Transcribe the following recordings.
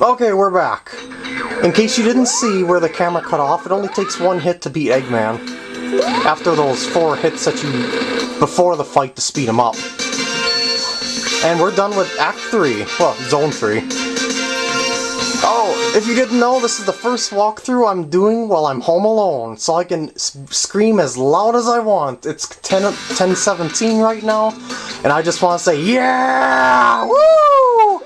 Okay, we're back. In case you didn't see where the camera cut off, it only takes one hit to beat Eggman. After those four hits that you... before the fight to speed him up. And we're done with Act 3. Well, Zone 3. Oh, if you didn't know, this is the first walkthrough I'm doing while I'm home alone, so I can scream as loud as I want. It's 10, 1017 right now, and I just want to say, yeah! Woo!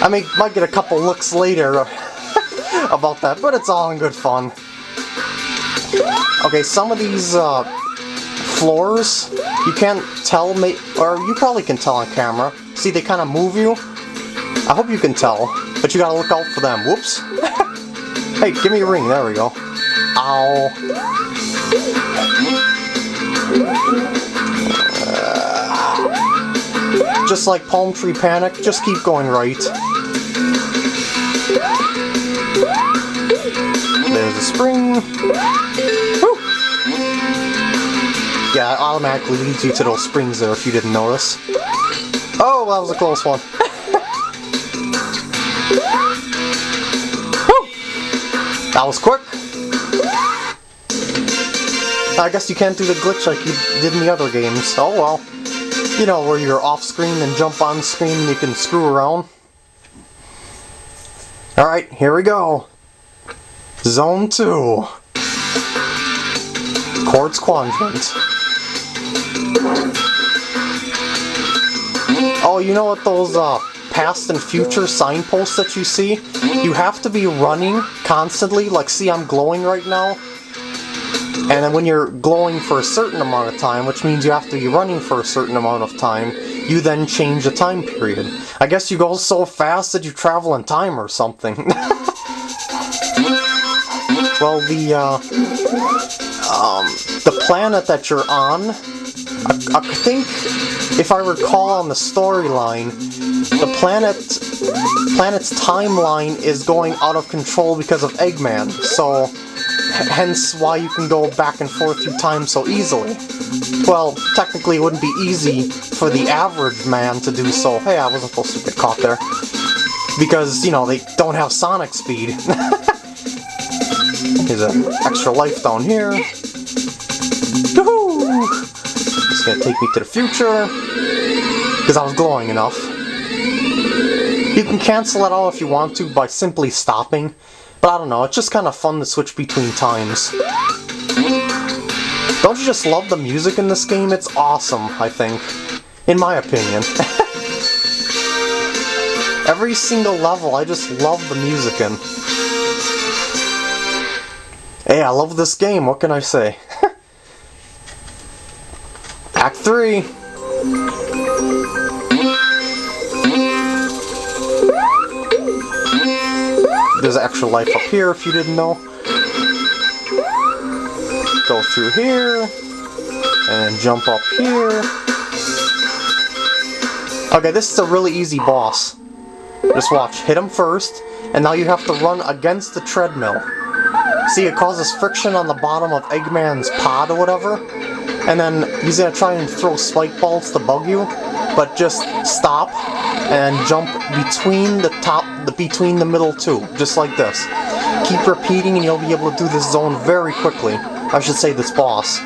I mean, might get a couple looks later about that, but it's all in good fun. Okay, some of these uh, floors, you can't tell, me, or you probably can tell on camera. See, they kind of move you. I hope you can tell, but you gotta look out for them. Whoops. hey, give me a ring. There we go. Ow. Uh, just like Palm Tree Panic, just keep going right. There's a spring. Woo! Yeah, it automatically leads you to those springs there if you didn't notice. Oh, that was a close one. That was quick. I guess you can't do the glitch like you did in the other games. Oh well. You know, where you're off screen and jump on screen and you can screw around. Alright, here we go. Zone 2. Quartz Quadrant. Oh, you know what those uh, past and future signposts that you see, you have to be running constantly. Like, see, I'm glowing right now. And then when you're glowing for a certain amount of time, which means you have to be running for a certain amount of time, you then change the time period. I guess you go so fast that you travel in time or something. well, the, uh, um, the planet that you're on, I, I think, if I recall on the storyline, the planet planet's timeline is going out of control because of Eggman, so hence why you can go back and forth through time so easily. Well, technically it wouldn't be easy for the average man to do so. Hey, I wasn't supposed to get caught there. Because, you know, they don't have sonic speed. Here's an extra life down here. It's gonna take me to the future. Because I was glowing enough. You can cancel it all if you want to by simply stopping, but I don't know, it's just kind of fun to switch between times. Don't you just love the music in this game? It's awesome, I think. In my opinion. Every single level, I just love the music in. Hey, I love this game, what can I say? Act 3! There's extra life up here if you didn't know. Go through here, and jump up here. Okay, this is a really easy boss. Just watch, hit him first, and now you have to run against the treadmill. See, it causes friction on the bottom of Eggman's pod or whatever, and then he's gonna try and throw spike balls to bug you, but just stop and jump between the top, the between the middle two, just like this. Keep repeating and you'll be able to do this zone very quickly. I should say this boss.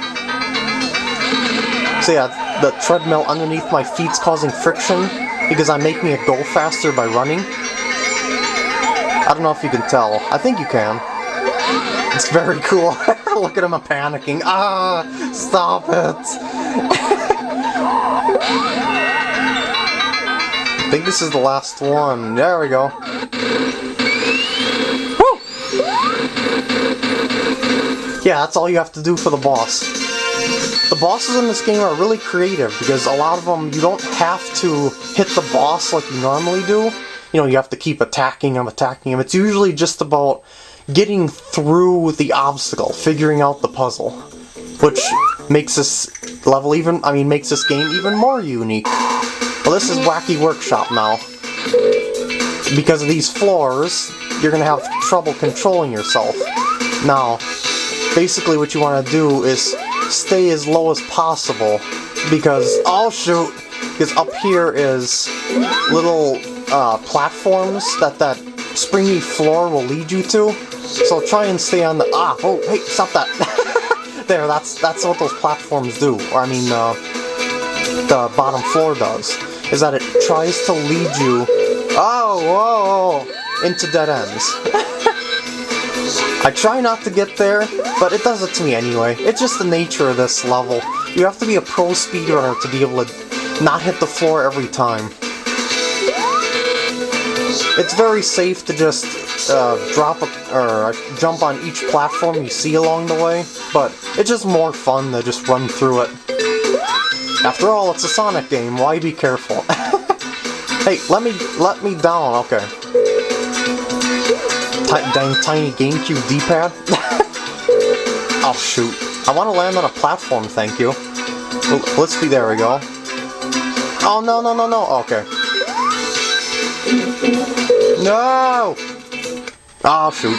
So yeah, the treadmill underneath my feet's causing friction because I'm making it go faster by running. I don't know if you can tell. I think you can. It's very cool. Look at him panicking. Ah, stop it. I think this is the last one. There we go. Woo! Yeah, that's all you have to do for the boss. The bosses in this game are really creative because a lot of them you don't have to hit the boss like you normally do. You know, you have to keep attacking him, attacking him. It's usually just about getting through the obstacle, figuring out the puzzle. Which makes this level even, I mean, makes this game even more unique. Well, this is Wacky Workshop now. Because of these floors, you're going to have trouble controlling yourself. Now, basically what you want to do is stay as low as possible because, oh shoot, because up here is little uh, platforms that that springy floor will lead you to. So try and stay on the ah. Oh, hey, stop that. there, that's that's what those platforms do. Or I mean, uh, the bottom floor does. Is that it tries to lead you. Oh, whoa, into dead ends. I try not to get there, but it does it to me anyway. It's just the nature of this level. You have to be a pro speedrunner to be able to not hit the floor every time. It's very safe to just uh, drop or jump on each platform you see along the way, but it's just more fun to just run through it. After all, it's a Sonic game, why be careful? hey, let me let me down, okay dang tiny GameCube D-pad. oh shoot. I want to land on a platform, thank you. Let's see, there we go. Oh, no, no, no, no. Okay. No! Oh, shoot.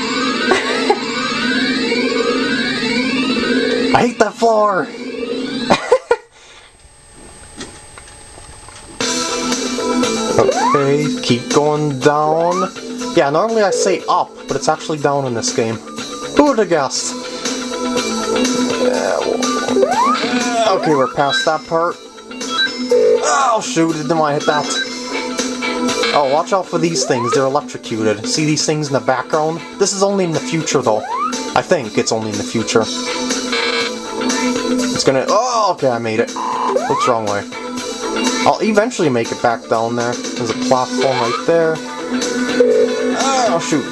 I hate that floor! okay, keep going down. Yeah, normally I say up, but it's actually down in this game. Who would have guessed? Okay, we're past that part. Oh shoot, didn't want to hit that. Oh, watch out for these things, they're electrocuted. See these things in the background? This is only in the future though. I think it's only in the future. It's gonna... Oh, okay, I made it. Looks the wrong way. I'll eventually make it back down there. There's a platform right there. Oh, shoot.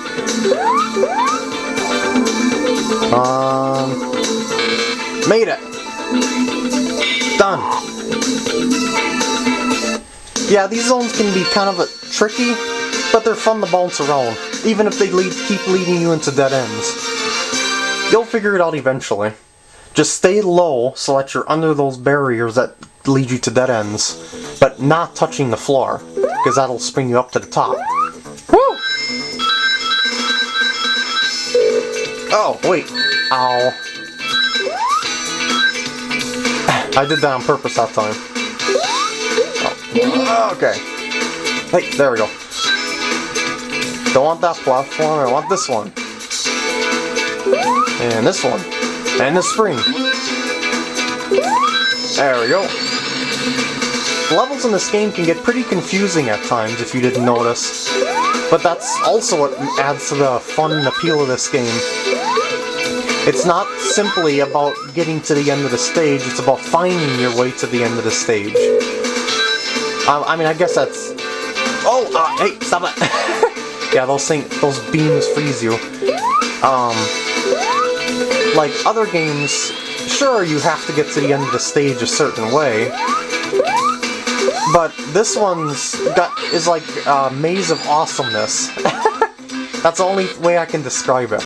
Um, made it. Done. Yeah, these zones can be kind of a, tricky, but they're fun to bounce around, even if they lead, keep leading you into dead ends. You'll figure it out eventually. Just stay low so that you're under those barriers that lead you to dead ends, but not touching the floor, because that'll spring you up to the top. Woo! Oh, wait. Ow. I did that on purpose that time. Oh. Okay. Hey, there we go. Don't want that platform, I want this one. And this one. And the spring. There we go. Levels in this game can get pretty confusing at times if you didn't notice. But that's also what adds to the fun and appeal of this game. It's not simply about getting to the end of the stage, it's about finding your way to the end of the stage. I, I mean, I guess that's... Oh, uh, hey, stop it! yeah, those things, those beams freeze you. Um, like other games, sure, you have to get to the end of the stage a certain way, but this one's got is like a maze of awesomeness. That's the only way I can describe it.